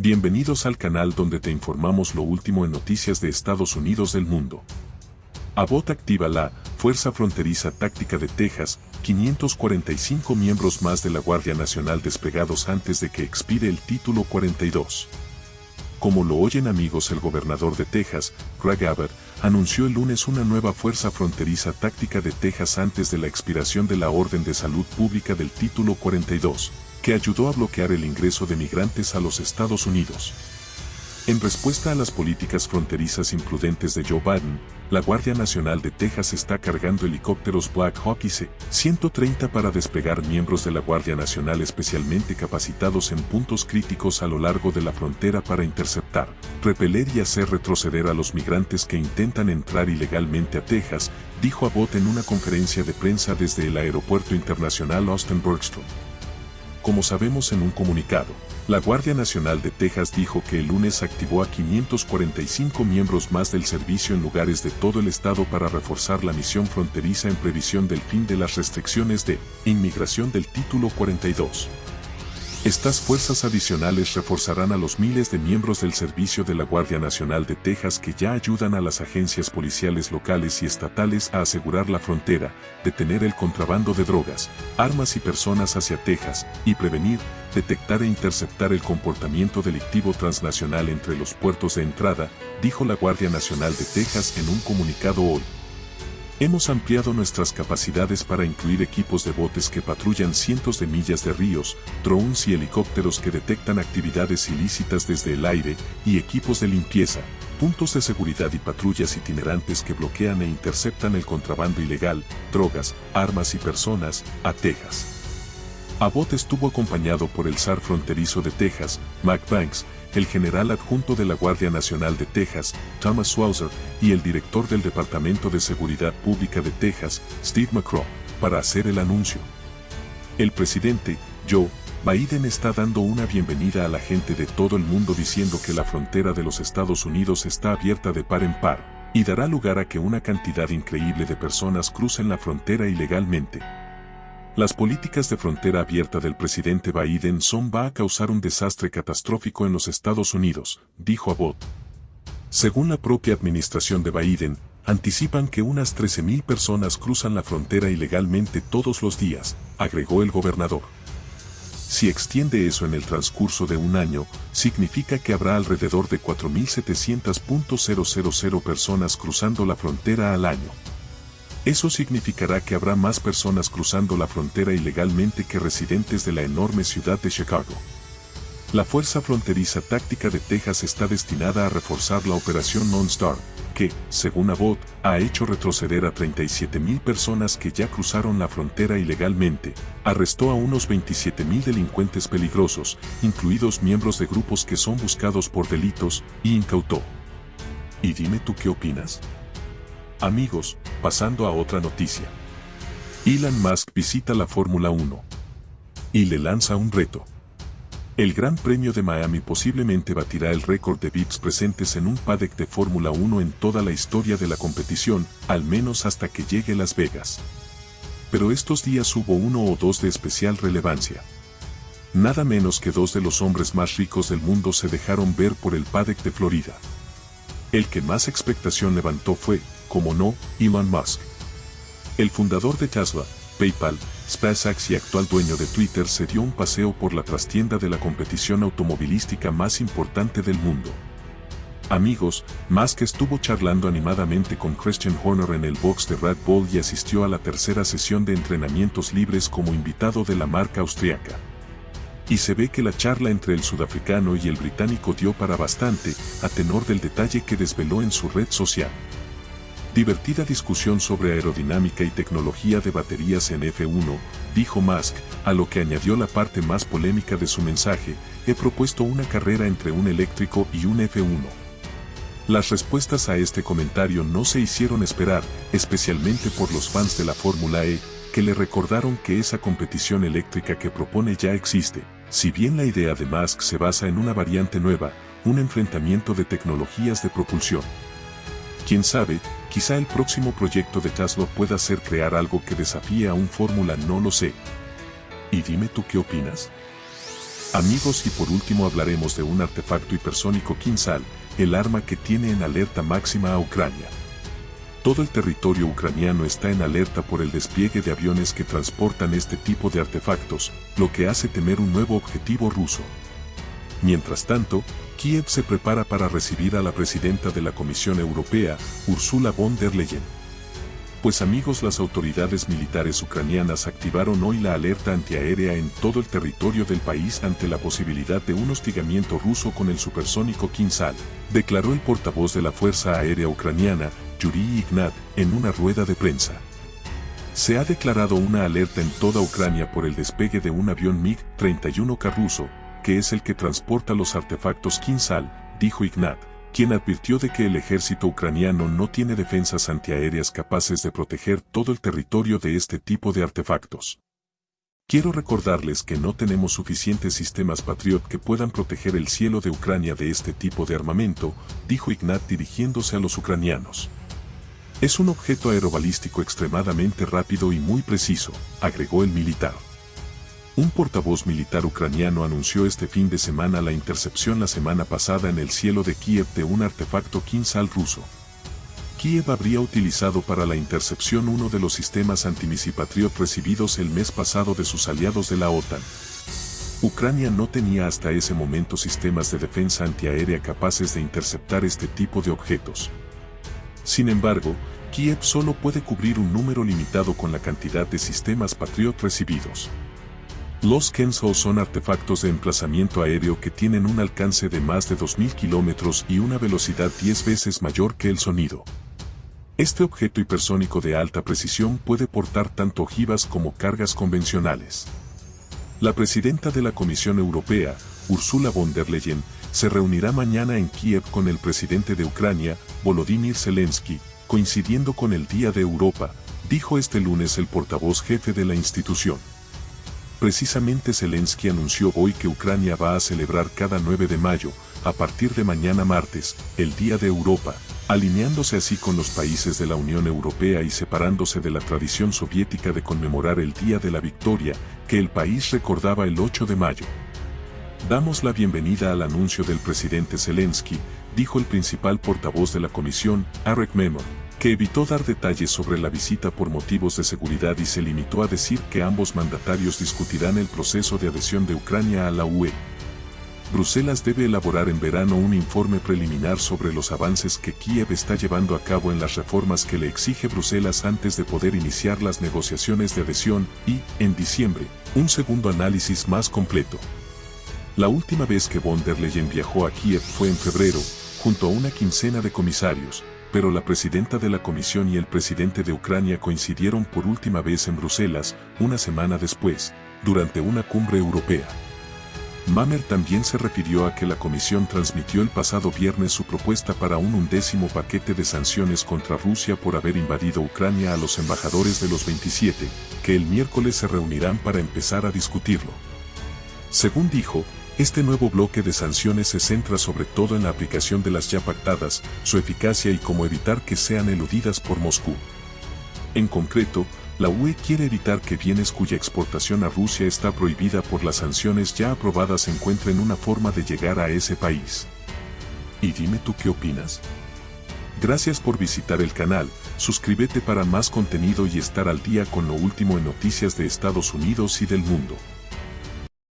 Bienvenidos al canal donde te informamos lo último en noticias de Estados Unidos del mundo. Abbott activa la Fuerza Fronteriza Táctica de Texas, 545 miembros más de la Guardia Nacional desplegados antes de que expire el título 42. Como lo oyen amigos el gobernador de Texas, Greg Abbott, anunció el lunes una nueva Fuerza Fronteriza Táctica de Texas antes de la expiración de la Orden de Salud Pública del título 42, que ayudó a bloquear el ingreso de migrantes a los Estados Unidos. En respuesta a las políticas fronterizas imprudentes de Joe Biden, la Guardia Nacional de Texas está cargando helicópteros Black Hawk y C-130 para desplegar miembros de la Guardia Nacional especialmente capacitados en puntos críticos a lo largo de la frontera para interceptar, repeler y hacer retroceder a los migrantes que intentan entrar ilegalmente a Texas, dijo Abbott en una conferencia de prensa desde el Aeropuerto Internacional Austin Bergstrom. Como sabemos en un comunicado, la Guardia Nacional de Texas dijo que el lunes activó a 545 miembros más del servicio en lugares de todo el estado para reforzar la misión fronteriza en previsión del fin de las restricciones de inmigración del Título 42. Estas fuerzas adicionales reforzarán a los miles de miembros del servicio de la Guardia Nacional de Texas que ya ayudan a las agencias policiales locales y estatales a asegurar la frontera, detener el contrabando de drogas, armas y personas hacia Texas, y prevenir, detectar e interceptar el comportamiento delictivo transnacional entre los puertos de entrada, dijo la Guardia Nacional de Texas en un comunicado hoy. Hemos ampliado nuestras capacidades para incluir equipos de botes que patrullan cientos de millas de ríos, drones y helicópteros que detectan actividades ilícitas desde el aire, y equipos de limpieza, puntos de seguridad y patrullas itinerantes que bloquean e interceptan el contrabando ilegal, drogas, armas y personas, a Texas. Abbott estuvo acompañado por el zar fronterizo de Texas, Mac Banks, el general adjunto de la Guardia Nacional de Texas, Thomas Swauser, y el director del Departamento de Seguridad Pública de Texas, Steve McCraw, para hacer el anuncio. El presidente, Joe Biden está dando una bienvenida a la gente de todo el mundo diciendo que la frontera de los Estados Unidos está abierta de par en par, y dará lugar a que una cantidad increíble de personas crucen la frontera ilegalmente. Las políticas de frontera abierta del presidente Biden son va a causar un desastre catastrófico en los Estados Unidos, dijo Abbott. Según la propia administración de Biden, anticipan que unas 13.000 personas cruzan la frontera ilegalmente todos los días, agregó el gobernador. Si extiende eso en el transcurso de un año, significa que habrá alrededor de 4.700.000 personas cruzando la frontera al año. Eso significará que habrá más personas cruzando la frontera ilegalmente que residentes de la enorme ciudad de Chicago. La Fuerza Fronteriza Táctica de Texas está destinada a reforzar la operación Non-Star, que, según Abbott, ha hecho retroceder a 37.000 personas que ya cruzaron la frontera ilegalmente, arrestó a unos 27.000 delincuentes peligrosos, incluidos miembros de grupos que son buscados por delitos, y incautó. ¿Y dime tú qué opinas? Amigos, pasando a otra noticia. Elon Musk visita la Fórmula 1 y le lanza un reto. El Gran Premio de Miami posiblemente batirá el récord de VIPs presentes en un paddock de Fórmula 1 en toda la historia de la competición, al menos hasta que llegue Las Vegas. Pero estos días hubo uno o dos de especial relevancia. Nada menos que dos de los hombres más ricos del mundo se dejaron ver por el paddock de Florida. El que más expectación levantó fue, como no, Elon Musk. El fundador de Tesla, PayPal, SpaceX y actual dueño de Twitter se dio un paseo por la trastienda de la competición automovilística más importante del mundo. Amigos, Musk estuvo charlando animadamente con Christian Horner en el box de Red Bull y asistió a la tercera sesión de entrenamientos libres como invitado de la marca austriaca. Y se ve que la charla entre el sudafricano y el británico dio para bastante, a tenor del detalle que desveló en su red social. Divertida discusión sobre aerodinámica y tecnología de baterías en F1, dijo Musk, a lo que añadió la parte más polémica de su mensaje, he propuesto una carrera entre un eléctrico y un F1. Las respuestas a este comentario no se hicieron esperar, especialmente por los fans de la Fórmula E, que le recordaron que esa competición eléctrica que propone ya existe, si bien la idea de Musk se basa en una variante nueva, un enfrentamiento de tecnologías de propulsión. Quién sabe, quizá el próximo proyecto de Tesla pueda ser crear algo que desafíe a un fórmula no lo sé. Y dime tú qué opinas. Amigos y por último hablaremos de un artefacto hipersónico Kinsal, el arma que tiene en alerta máxima a Ucrania. Todo el territorio ucraniano está en alerta por el despliegue de aviones que transportan este tipo de artefactos, lo que hace temer un nuevo objetivo ruso. Mientras tanto, Kiev se prepara para recibir a la presidenta de la Comisión Europea, Ursula von der Leyen. Pues amigos las autoridades militares ucranianas activaron hoy la alerta antiaérea en todo el territorio del país ante la posibilidad de un hostigamiento ruso con el supersónico Kinsal, declaró el portavoz de la Fuerza Aérea Ucraniana, Yuri Ignat, en una rueda de prensa. Se ha declarado una alerta en toda Ucrania por el despegue de un avión MiG-31K ruso, que es el que transporta los artefactos Kinsal, dijo Ignat, quien advirtió de que el ejército ucraniano no tiene defensas antiaéreas capaces de proteger todo el territorio de este tipo de artefactos. Quiero recordarles que no tenemos suficientes sistemas Patriot que puedan proteger el cielo de Ucrania de este tipo de armamento, dijo Ignat dirigiéndose a los ucranianos. Es un objeto aerobalístico extremadamente rápido y muy preciso, agregó el militar. Un portavoz militar ucraniano anunció este fin de semana la intercepción la semana pasada en el cielo de Kiev de un artefacto Kinsal ruso. Kiev habría utilizado para la intercepción uno de los sistemas antimisipatriot recibidos el mes pasado de sus aliados de la OTAN. Ucrania no tenía hasta ese momento sistemas de defensa antiaérea capaces de interceptar este tipo de objetos. Sin embargo, Kiev solo puede cubrir un número limitado con la cantidad de sistemas Patriot recibidos. Los Kenso son artefactos de emplazamiento aéreo que tienen un alcance de más de 2.000 kilómetros y una velocidad 10 veces mayor que el sonido. Este objeto hipersónico de alta precisión puede portar tanto ojivas como cargas convencionales. La presidenta de la Comisión Europea, Ursula von der Leyen, se reunirá mañana en Kiev con el presidente de Ucrania, Volodymyr Zelensky, coincidiendo con el Día de Europa, dijo este lunes el portavoz jefe de la institución. Precisamente Zelensky anunció hoy que Ucrania va a celebrar cada 9 de mayo, a partir de mañana martes, el Día de Europa, alineándose así con los países de la Unión Europea y separándose de la tradición soviética de conmemorar el Día de la Victoria, que el país recordaba el 8 de mayo. Damos la bienvenida al anuncio del presidente Zelensky, dijo el principal portavoz de la comisión, Arek Memon que evitó dar detalles sobre la visita por motivos de seguridad y se limitó a decir que ambos mandatarios discutirán el proceso de adhesión de Ucrania a la UE. Bruselas debe elaborar en verano un informe preliminar sobre los avances que Kiev está llevando a cabo en las reformas que le exige Bruselas antes de poder iniciar las negociaciones de adhesión y, en diciembre, un segundo análisis más completo. La última vez que von der Leyen viajó a Kiev fue en febrero, junto a una quincena de comisarios, pero la presidenta de la Comisión y el presidente de Ucrania coincidieron por última vez en Bruselas, una semana después, durante una cumbre europea. Mamer también se refirió a que la Comisión transmitió el pasado viernes su propuesta para un undécimo paquete de sanciones contra Rusia por haber invadido Ucrania a los embajadores de los 27, que el miércoles se reunirán para empezar a discutirlo. Según dijo, este nuevo bloque de sanciones se centra sobre todo en la aplicación de las ya pactadas, su eficacia y cómo evitar que sean eludidas por Moscú. En concreto, la UE quiere evitar que bienes cuya exportación a Rusia está prohibida por las sanciones ya aprobadas encuentren una forma de llegar a ese país. Y dime tú qué opinas. Gracias por visitar el canal, suscríbete para más contenido y estar al día con lo último en noticias de Estados Unidos y del mundo.